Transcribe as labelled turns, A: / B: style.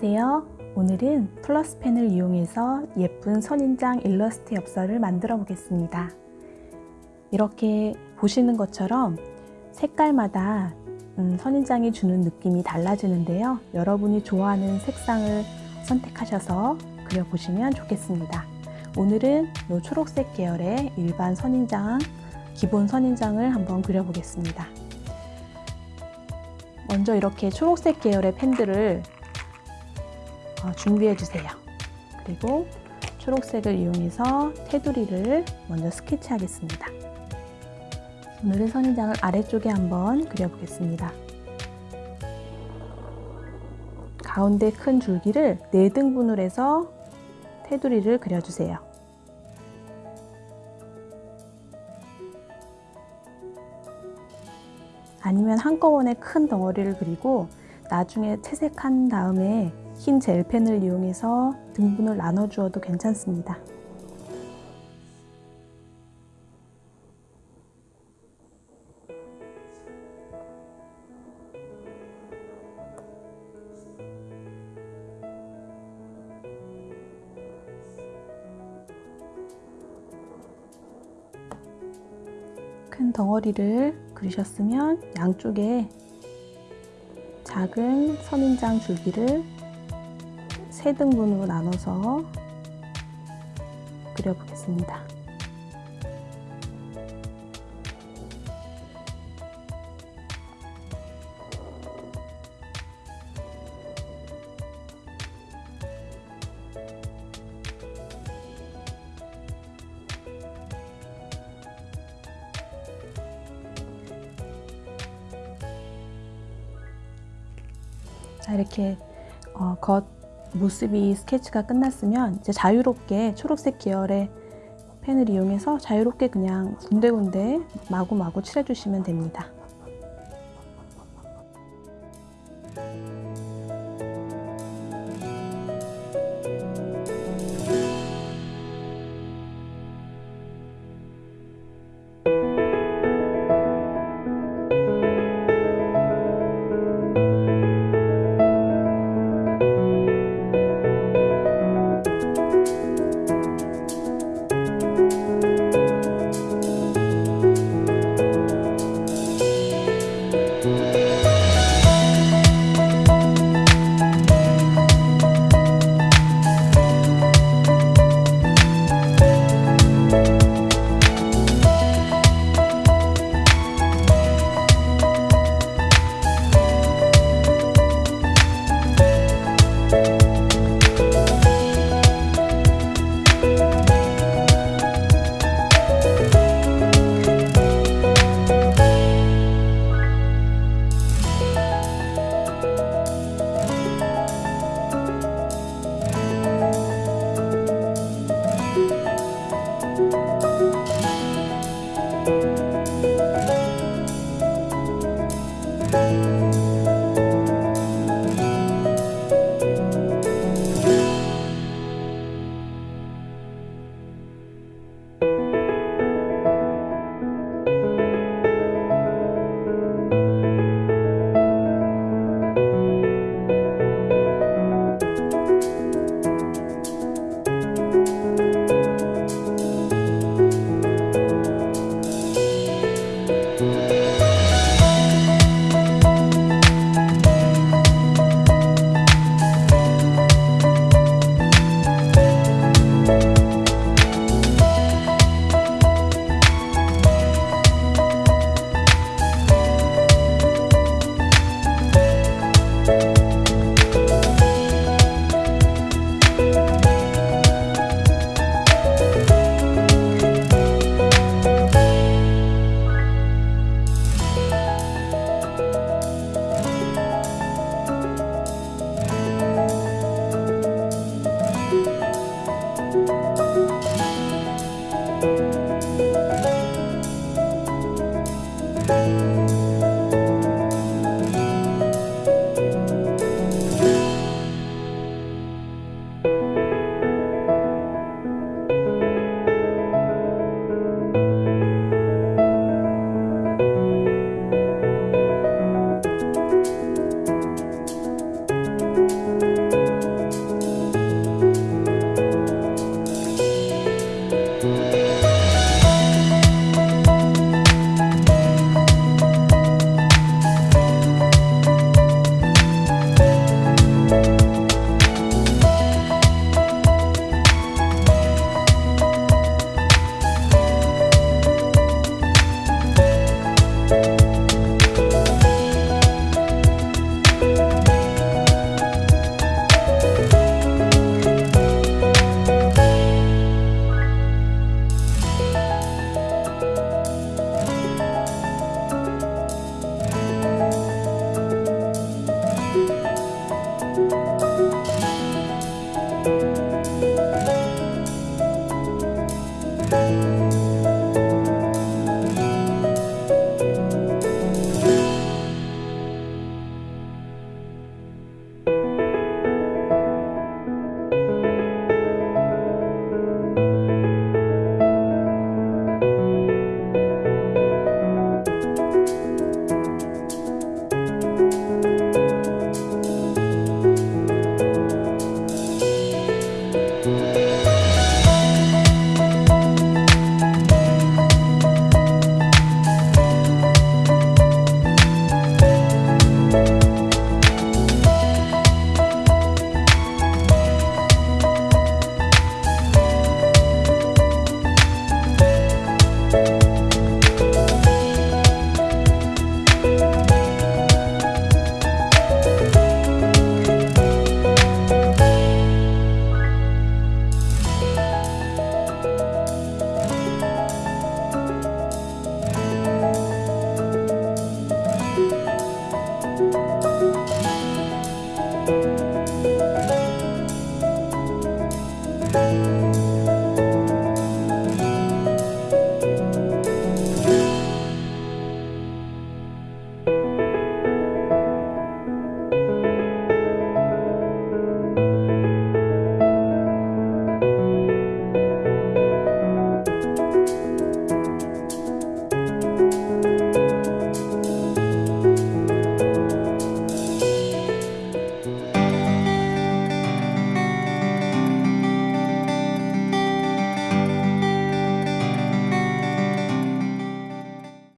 A: 안녕하세요. 오늘은 플러스펜을 이용해서 예쁜 선인장 일러스트 엽서를 만들어 보겠습니다. 이렇게 보시는 것처럼 색깔마다 음, 선인장이 주는 느낌이 달라지는데요. 여러분이 좋아하는 색상을 선택하셔서 그려보시면 좋겠습니다. 오늘은 이 초록색 계열의 일반 선인장, 기본 선인장을 한번 그려보겠습니다. 먼저 이렇게 초록색 계열의 펜들을 어, 준비해 주세요. 그리고 초록색을 이용해서 테두리를 먼저 스케치 하겠습니다. 오늘은 선인장을 아래쪽에 한번 그려보겠습니다. 가운데 큰 줄기를 4등분을 해서 테두리를 그려주세요. 아니면 한꺼번에 큰 덩어리를 그리고 나중에 채색한 다음에 흰 젤펜을 이용해서 등분을 나눠 주어도 괜찮습니다. 큰 덩어리를 그리셨으면 양쪽에 작은 선인장 줄기를 세 등분으로 나눠서 그려보겠습니다. 자 이렇게 어, 겉 모습이 스케치가 끝났으면 이제 자유롭게 초록색 계열의 펜을 이용해서 자유롭게 그냥 군데군데 마구마구 칠해주시면 됩니다.